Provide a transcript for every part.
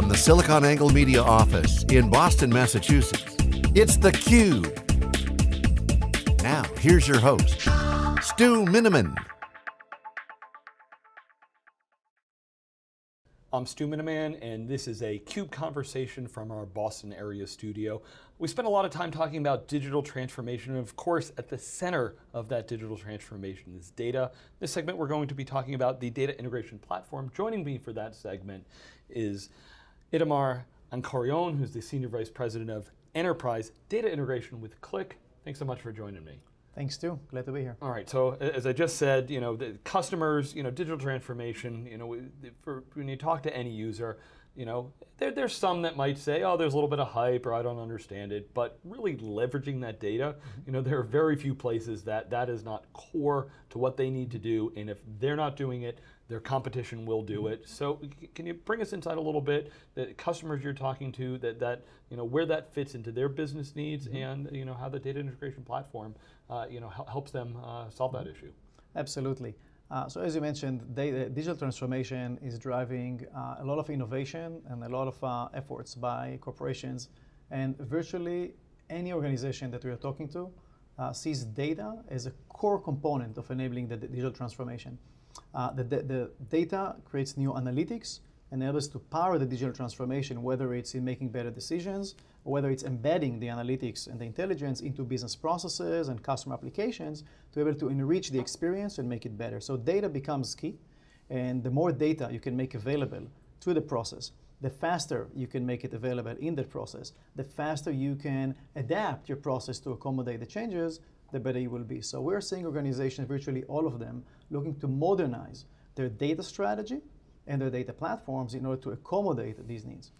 from the SiliconANGLE Media office in Boston, Massachusetts, it's theCUBE. Now, here's your host, Stu Miniman. I'm Stu Miniman, and this is a CUBE conversation from our Boston area studio. We spent a lot of time talking about digital transformation, and of course, at the center of that digital transformation is data. This segment, we're going to be talking about the data integration platform. Joining me for that segment is Itamar Ankorion, who's the Senior Vice President of Enterprise Data Integration with Qlik. Thanks so much for joining me. Thanks, Stu. Glad to be here. All right. So as I just said, you know, the customers, you know, digital transformation. You know, for when you talk to any user, you know, there, there's some that might say, oh, there's a little bit of hype or I don't understand it, but really leveraging that data, mm-hmm. you know, there are very few places that that is not core to what they need to do, and if they're not doing it, their competition will do it. So can you bring us inside a little bit, the customers you're talking to, that, that you know, where that fits into their business needs mm -hmm. and you know, how the data integration platform uh, you know, helps them uh, solve that issue? Absolutely. Uh, so as you mentioned, data, digital transformation is driving uh, a lot of innovation and a lot of uh, efforts by corporations. And virtually any organization that we are talking to uh, sees data as a core component of enabling the digital transformation. Uh, the, the, the, data creates new analytics, and enables to power the digital transformation, whether it's in making better decisions, or whether it's embedding the analytics and the intelligence into business processes and customer applications to be able to enrich the experience and make it better. So data becomes key, and the more data you can make available to the process, the faster you can make it available in that process, the faster you can adapt your process to accommodate the changes, the better you will be. So we're seeing organizations, virtually all of them, looking to modernize their data strategy and their data platforms in order to accommodate these needs.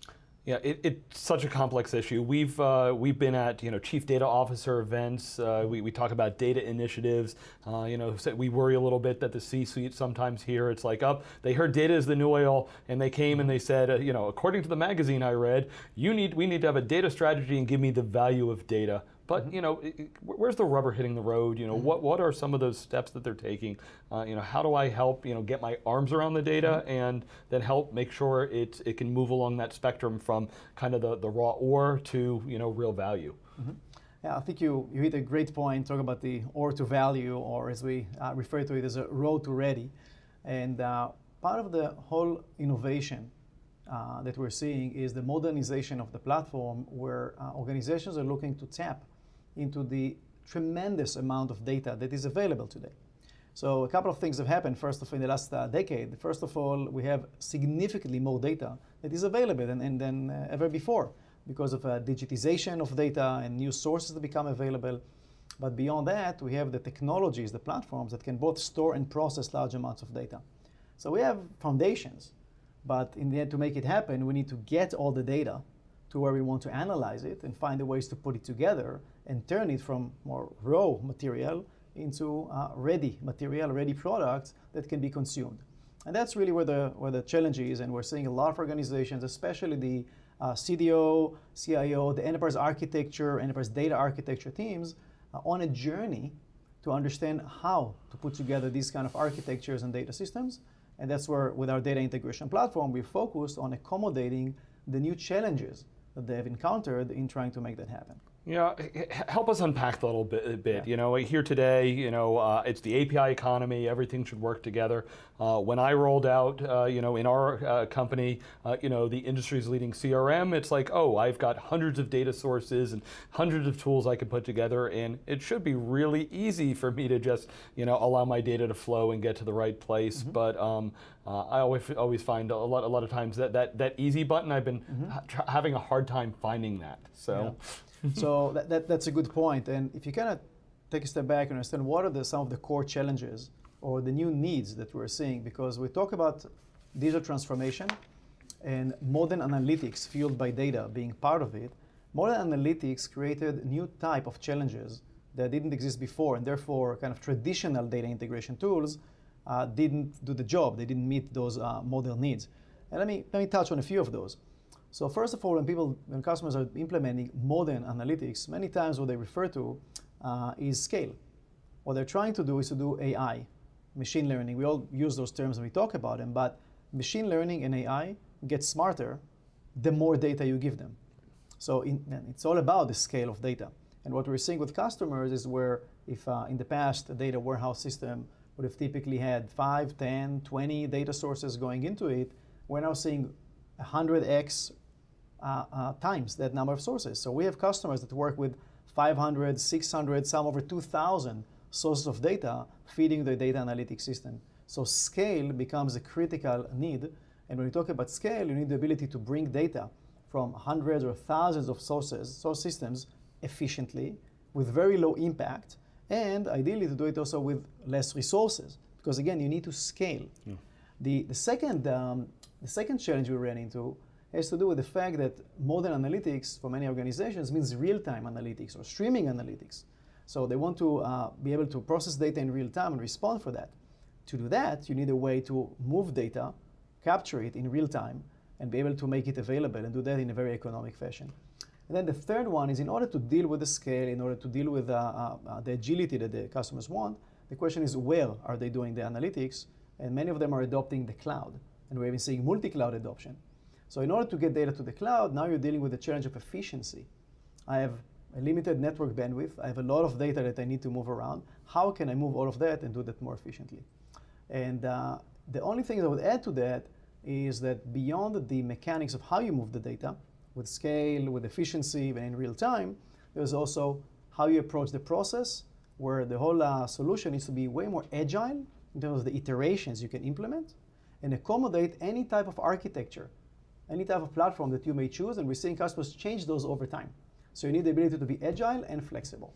Yeah, it, it's such a complex issue. We've uh, we've been at you know chief data officer events. Uh, we, we talk about data initiatives. Uh, you know, we worry a little bit that the C-suite sometimes here it's like up. Oh, they heard data is the new oil, and they came and they said, uh, you know, according to the magazine I read, you need we need to have a data strategy and give me the value of data. But mm -hmm. you know, where's the rubber hitting the road? You know, mm -hmm. what what are some of those steps that they're taking? Uh, you know, how do I help you know get my arms around the data mm -hmm. and then help make sure it it can move along that spectrum from kind of the the raw ore to you know real value. Mm-hmm. Yeah, I think you, you hit a great point, talk about the ore to value, or as we uh, refer to it as a road to ready. And uh, part of the whole innovation uh, that we're seeing is the modernization of the platform where uh, organizations are looking to tap into the tremendous amount of data that is available today. So a couple of things have happened, first of all, in the last uh, decade. First of all, we have significantly more data that is available than, than uh, ever before because of uh, digitization of data and new sources that become available. But beyond that, we have the technologies, the platforms that can both store and process large amounts of data. So we have foundations, but in the end, to make it happen, we need to get all the data to where we want to analyze it and find the ways to put it together and turn it from more raw material into uh, ready material, ready products that can be consumed. And that's really where the, where the challenge is, and we're seeing a lot of organizations, especially the uh, CDO, CIO, the enterprise architecture, enterprise data architecture teams, uh, on a journey to understand how to put together these kind of architectures and data systems. And that's where, with our data integration platform, we focused on accommodating the new challenges that they have encountered in trying to make that happen. Yeah, help us unpack that a little bit. A bit. Yeah. You know, here today, you know, uh, it's the API economy. Everything should work together. Uh, when I rolled out, uh, you know, in our uh, company, uh, you know, the industry's leading CRM, it's like, oh, I've got hundreds of data sources and hundreds of tools I can put together, and it should be really easy for me to just, you know, allow my data to flow and get to the right place. Mm -hmm. But um, uh, I always always find a lot a lot of times that that that easy button, I've been mm -hmm. having a hard time finding that. So. Yeah. so that, that, that's a good point. And if you kind of take a step back and understand what are the, some of the core challenges or the new needs that we're seeing, because we talk about digital transformation and modern analytics fueled by data being part of it, modern analytics created new type of challenges that didn't exist before, and therefore kind of traditional data integration tools uh, didn't do the job. They didn't meet those uh, modern needs. And let me, let me touch on a few of those. So first of all, when people, when customers are implementing modern analytics, many times what they refer to uh, is scale. What they're trying to do is to do AI, machine learning. We all use those terms when we talk about them, but machine learning and AI get smarter the more data you give them. So in, it's all about the scale of data. And what we're seeing with customers is where if uh, in the past a data warehouse system would have typically had 5, 10, 20 data sources going into it, we're now seeing 100x uh, uh, times that number of sources. So we have customers that work with 500, 600, some over 2,000 sources of data feeding the data analytics system. So scale becomes a critical need. And when you talk about scale, you need the ability to bring data from hundreds or thousands of sources, source systems, efficiently, with very low impact, and ideally to do it also with less resources. Because again, you need to scale. Yeah. The, the, second, um, the second challenge we ran into has to do with the fact that modern analytics for many organizations means real-time analytics or streaming analytics. So they want to uh, be able to process data in real time and respond for that. To do that, you need a way to move data, capture it in real time, and be able to make it available and do that in a very economic fashion. And then the third one is in order to deal with the scale, in order to deal with uh, uh, uh the agility that the customers want, the question is where are they doing the analytics? And many of them are adopting the cloud. And we're even seeing multi-cloud adoption. So in order to get data to the cloud, now you're dealing with the challenge of efficiency. I have a limited network bandwidth. I have a lot of data that I need to move around. How can I move all of that and do that more efficiently? And uh, the only thing I would add to that is that beyond the mechanics of how you move the data, with scale, with efficiency, and in real time, there's also how you approach the process, where the whole uh, solution needs to be way more agile in terms of the iterations you can implement and accommodate any type of architecture any type of platform that you may choose, and we're seeing customers change those over time. So you need the ability to be agile and flexible.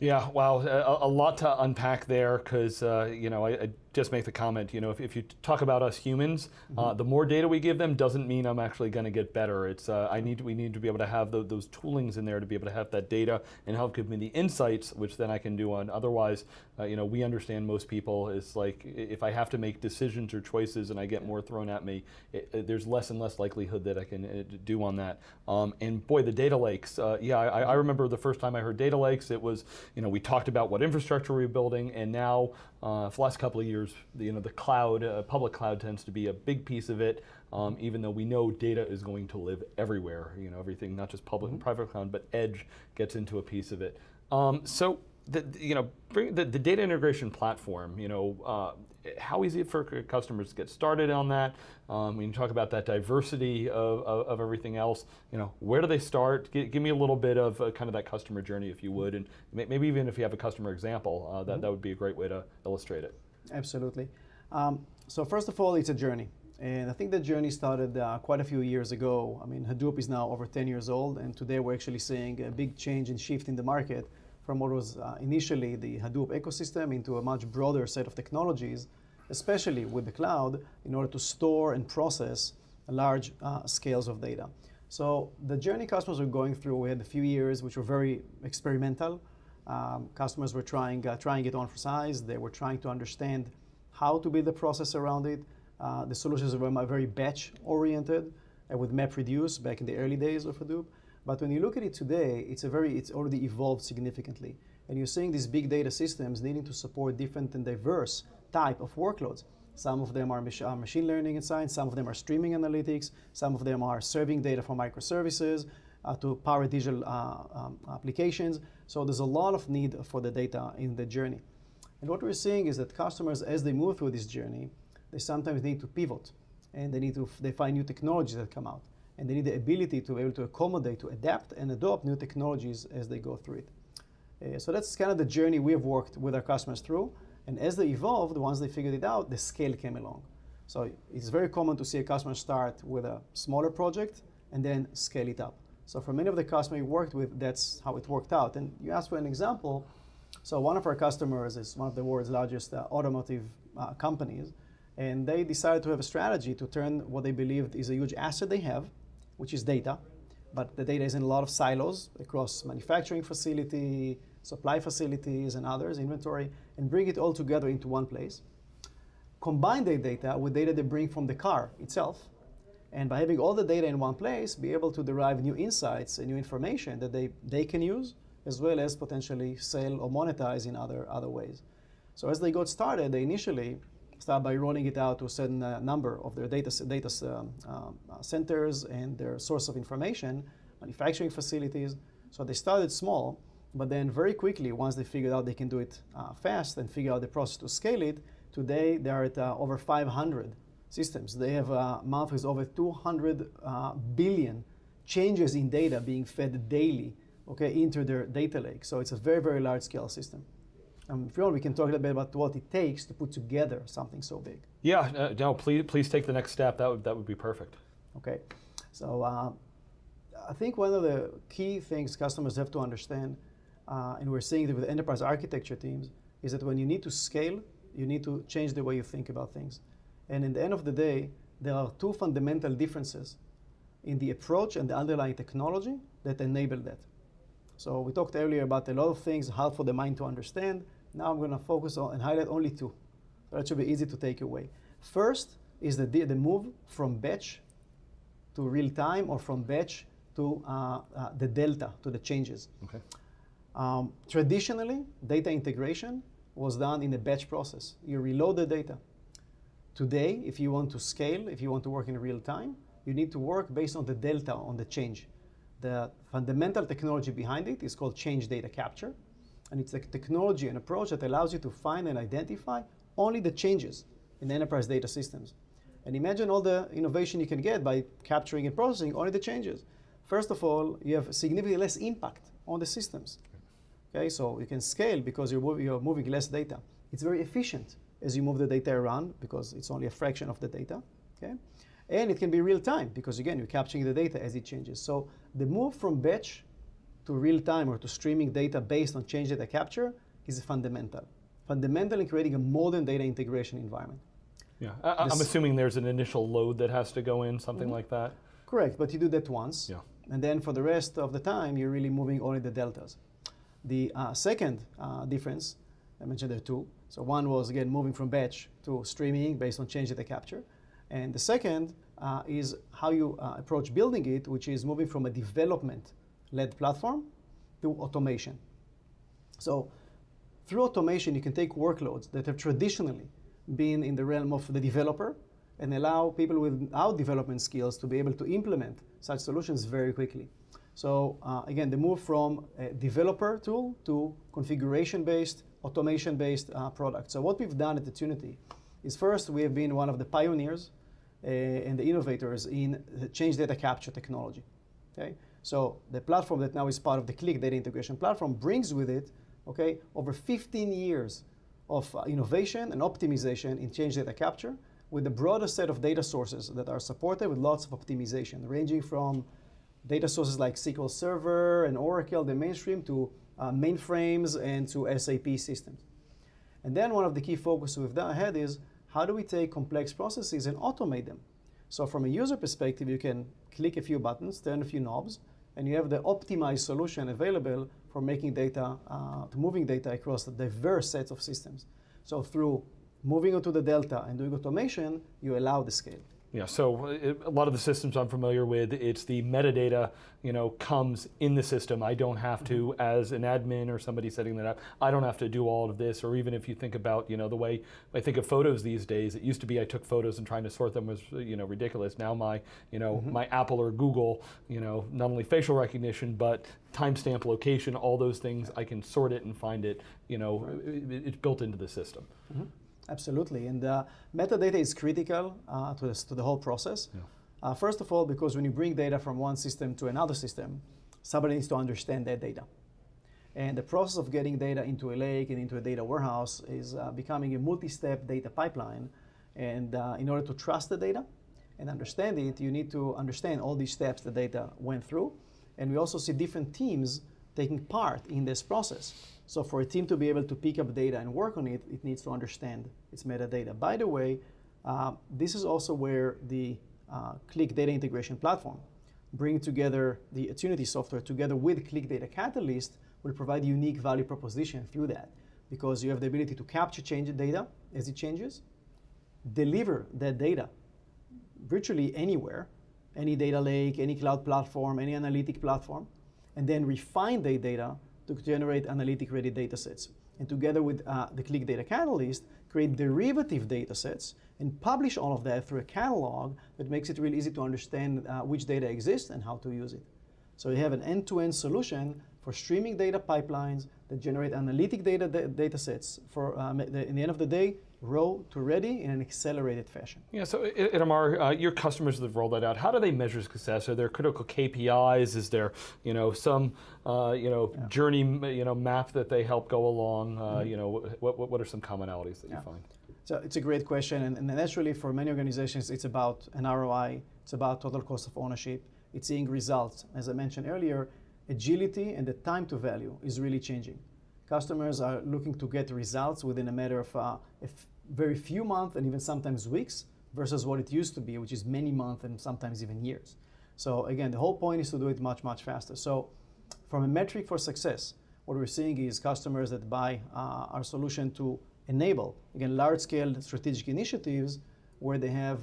Yeah, wow, a, a lot to unpack there because, uh, you know, I, I, just make the comment, you know, if, if you talk about us humans, mm -hmm. uh, mm-hmm. the more data we give them doesn't mean I'm actually going to get better. It's, uh, I need, we need to be able to have the, those toolings in there to be able to have that data and help give me the insights, which then I can do on. Otherwise, uh, you know, we understand most people, it's like if I have to make decisions or choices and I get more thrown at me, it, it, there's less and less likelihood that I can uh, do on that. Um, and boy, the data lakes, uh, yeah, I, I remember the first time I heard data lakes, it was, you know, we talked about what infrastructure we are building, and now uh, for the last couple of years, the, you know, the cloud, uh, public cloud tends to be a big piece of it, um, even though we know data is going to live everywhere. You know, everything, not just public mm -hmm. and private cloud, but edge gets into a piece of it. Um, so, the, you know, bring the, the, data integration platform, you know, uh, how easy for customers to get started on that? Um, when you talk about that diversity of, of, of, everything else, you know, where do they start? G give me a little bit of uh, kind of that customer journey, if you would, and maybe even if you have a customer example, uh, that, mm -hmm. that would be a great way to illustrate it. Absolutely. Um, so first of all, it's a journey. And I think the journey started uh, quite a few years ago. I mean, Hadoop is now over 10 years old, and today we're actually seeing a big change and shift in the market from what was uh, initially the Hadoop ecosystem into a much broader set of technologies, especially with the cloud, in order to store and process large uh, scales of data. So the journey customers were going through, we had a few years which were very experimental. Um, customers were trying, uh, trying it on for size. They were trying to understand how to build the process around it. Uh, the solutions were very batch oriented uh, with MapReduce back in the early days of Hadoop. But when you look at it today, it's a very, it's already evolved significantly. And you're seeing these big data systems needing to support different and diverse type of workloads. Some of them are, mach are machine learning and science, some of them are streaming analytics, some of them are serving data for microservices uh, to power digital uh, um, applications. So there's a lot of need for the data in the journey. And what we're seeing is that customers, as they move through this journey, they sometimes need to pivot and they need to, they find new technologies that come out and they need the ability to be able to accommodate, to adapt and adopt new technologies as they go through it. Uh, so that's kind of the journey we have worked with our customers through. And as they evolved, once they figured it out, the scale came along. So it's very common to see a customer start with a smaller project and then scale it up. So for many of the customers we worked with, that's how it worked out. And you asked for an example. So one of our customers is one of the world's largest uh, automotive uh, companies. And they decided to have a strategy to turn what they believed is a huge asset they have, which is data. But the data is in a lot of silos across manufacturing facility, supply facilities, and others, inventory, and bring it all together into one place. Combine the data with data they bring from the car itself, and by having all the data in one place, be able to derive new insights and new information that they, they can use, as well as potentially sell or monetize in other, other ways. So as they got started, they initially start by rolling it out to a certain uh, number of their data, data um, uh, centers and their source of information, manufacturing facilities. So they started small, but then very quickly, once they figured out they can do it uh, fast and figure out the process to scale it, today they are at uh, over 500 systems. They have a month with over 200 uh, billion changes in data being fed daily okay, into their data lake. So it's a very, very large scale system. Um, if you want, we can talk a little bit about what it takes to put together something so big. Yeah, uh, no, please, please take the next step. That would, that would be perfect. Okay, so uh, I think one of the key things customers have to understand, uh, and we're seeing it with enterprise architecture teams, is that when you need to scale, you need to change the way you think about things. And in the end of the day, there are two fundamental differences in the approach and the underlying technology that enable that. So we talked earlier about a lot of things, hard for the mind to understand. Now I'm going to focus on and highlight only two. That should be easy to take away. First is the, the move from batch to real time or from batch to uh, uh, the delta, to the changes. Okay. Um, traditionally, data integration was done in a batch process. You reload the data. Today, if you want to scale, if you want to work in real time, you need to work based on the delta, on the change. The fundamental technology behind it is called change data capture. And it's a technology and approach that allows you to find and identify only the changes in the enterprise data systems. And imagine all the innovation you can get by capturing and processing only the changes. First of all, you have significantly less impact on the systems. Okay, so you can scale because you're, you're moving less data. It's very efficient as you move the data around because it's only a fraction of the data. Okay? And it can be real time because again, you're capturing the data as it changes. So the move from batch to real time or to streaming data based on change data capture is fundamental. Fundamental in creating a modern data integration environment. Yeah, I, am assuming there's an initial load that has to go in, something mm -hmm. like that. Correct, but you do that once. Yeah. And then for the rest of the time, you're really moving only the deltas. The uh, second uh, difference, I mentioned there two. So one was, again, moving from batch to streaming based on change data capture. And the second uh, is how you uh, approach building it, which is moving from a development-led platform to automation. So through automation, you can take workloads that have traditionally been in the realm of the developer and allow people without development skills to be able to implement such solutions very quickly. So uh, again, the move from a developer tool to configuration-based, automation-based uh, product. So what we've done at Attunity is first, we have been one of the pioneers uh, and the innovators in the change data capture technology. Okay? So the platform that now is part of the Qlik data integration platform brings with it okay, over 15 years of uh, innovation and optimization in change data capture with the broadest set of data sources that are supported with lots of optimization, ranging from data sources like SQL Server and Oracle, the mainstream, to uh, mainframes and to SAP systems. And then one of the key focuses we've done ahead is how do we take complex processes and automate them? So from a user perspective, you can click a few buttons, turn a few knobs, and you have the optimized solution available for making data, uh, to moving data across the diverse sets of systems. So through moving onto the delta and doing automation, you allow the scale. Yeah, so it, a lot of the systems I'm familiar with, it's the metadata, you know, comes in the system. I don't have to, mm -hmm. as an admin or somebody setting that up, I don't have to do all of this. Or even if you think about, you know, the way I think of photos these days, it used to be I took photos and trying to sort them was, you know, ridiculous. Now my, you know, mm -hmm. my Apple or Google, you know, not only facial recognition, but timestamp location, all those things, I can sort it and find it, you know, right. it, it's built into the system. Mm -hmm. Absolutely, and uh, metadata is critical uh, to, this, to, the whole process. Yeah. Uh, first of all, because when you bring data from one system to another system, somebody needs to understand that data. And the process of getting data into a lake and into a data warehouse is uh, becoming a multi-step data pipeline. And uh, in order to trust the data and understand it, you need to understand all these steps the data went through. And we also see different teams taking part in this process. So for a team to be able to pick up data and work on it, it needs to understand its metadata. By the way, uh, this is also where the uh, Qlik Data Integration Platform, bringing together the Attunity software together with Qlik Data Catalyst will provide unique value proposition through that because you have the ability to capture change data as it changes, deliver that data virtually anywhere, any data lake, any cloud platform, any analytic platform, and then refine the data to generate analytic-ready data sets. and together with uh, the Qlik Data Catalyst, create derivative data sets and publish all of that through a catalog that makes it really easy to understand uh, which data exists and how to use it. So you have an end-to-end solution for streaming data pipelines that generate analytic data data sets for, um, in the end of the day, raw to ready in an accelerated fashion. Yeah, so Itamar, uh, your customers that have rolled that out, how do they measure success? Are there critical KPIs? Is there, you know, some, uh, you know, yeah. journey, you know, map that they help go along? Uh, mm -hmm. You know, what, what, what are some commonalities that yeah. you find? So it's a great question, and, and naturally for many organizations, it's about an ROI, it's about total cost of ownership, it's seeing results. As I mentioned earlier, agility and the time to value is really changing. Customers are looking to get results within a matter of uh, very few months and even sometimes weeks versus what it used to be, which is many months and sometimes even years. So again, the whole point is to do it much, much faster. So from a metric for success, what we're seeing is customers that buy uh, our solution to enable, again, large-scale strategic initiatives where they have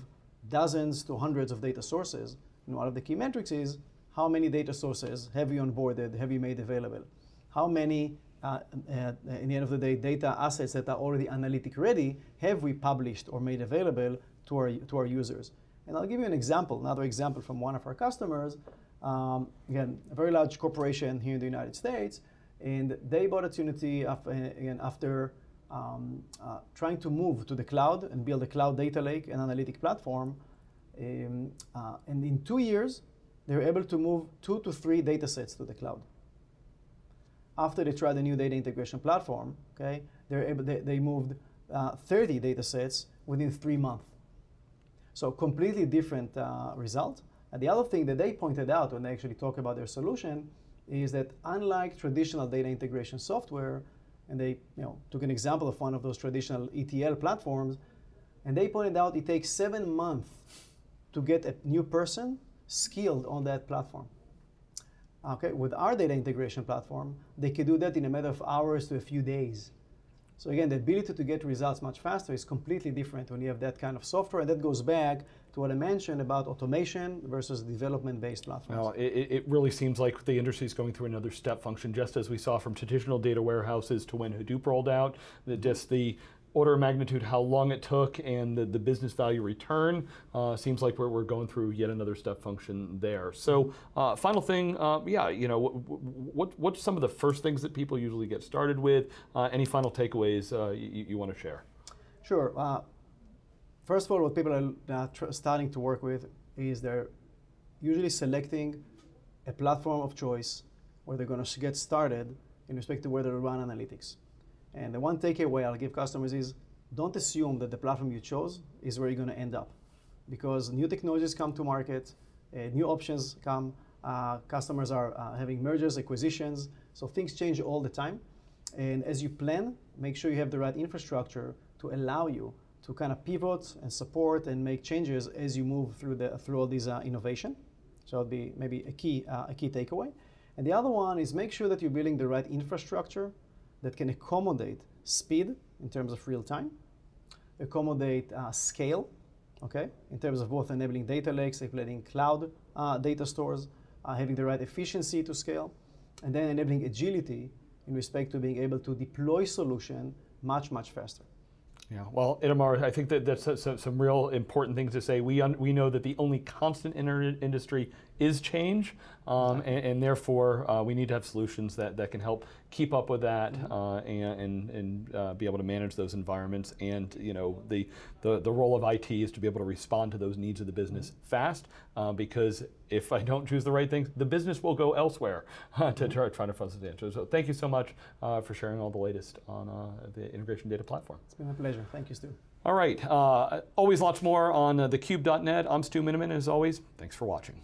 dozens to hundreds of data sources. And one of the key metrics is how many data sources have you onboarded, have you made available? How many, uh, uh, in the end of the day, data assets that are already analytic ready have we published or made available to our, to our users? And I'll give you an example, another example from one of our customers. Um, again, a very large corporation here in the United States, and they bought Attunity after, again, after um, uh, trying to move to the cloud and build a cloud data lake and analytic platform. Um, uh, and in two years, they were able to move two to three data sets to the cloud. After they tried the new data integration platform, okay, they, able, they, they moved uh, 30 data sets within three months. So completely different uh, result. And the other thing that they pointed out when they actually talk about their solution is that unlike traditional data integration software, and they you know, took an example of one of those traditional ETL platforms, and they pointed out it takes seven months to get a new person skilled on that platform. Okay, with our data integration platform, they could do that in a matter of hours to a few days. So again, the ability to get results much faster is completely different when you have that kind of software, and that goes back to what I mentioned about automation versus development-based platforms. Well, it, it, really seems like the industry is going through another step function, just as we saw from traditional data warehouses to when Hadoop rolled out, that just the order of magnitude how long it took and the, the business value return uh, seems like we're, we're going through yet another step function there. So uh, final thing, uh, yeah, you know, what, what, what's some of the first things that people usually get started with? Uh, any final takeaways uh, you, you want to share? Sure. Uh, first of all, what people are starting to work with is they're usually selecting a platform of choice where they're going to get started in respect to where they run analytics. And the one takeaway I'll give customers is don't assume that the platform you chose is where you're going to end up. Because new technologies come to market, uh, new options come, uh, customers are uh, having mergers, acquisitions, so things change all the time. And as you plan, make sure you have the right infrastructure to allow you to kind of pivot and support and make changes as you move through, the, through all these uh, innovation. So it'll be maybe a key, uh, a key takeaway. And the other one is make sure that you're building the right infrastructure that can accommodate speed in terms of real time, accommodate uh, scale, okay, in terms of both enabling data lakes, enabling cloud uh, data stores, uh, having the right efficiency to scale, and then enabling agility in respect to being able to deploy solution much, much faster. Yeah, well, Itamar, I think that that's some real important things to say. We, we know that the only constant in our industry is change, um, and, and, therefore uh, we need to have solutions that, that can help keep up with that mm -hmm. uh, and, and, and uh, be able to manage those environments. And you know, the, the, the role of IT is to be able to respond to those needs of the business mm -hmm. fast, uh, because if I don't choose the right things, the business will go elsewhere to mm-hmm. try, try to find the answers. So thank you so much uh, for sharing all the latest on uh, the integration data platform. It's been a pleasure. Thank you, Stu. All right, always lots more on thecube.net. I'm Stu Miniman, as always. Thanks for watching.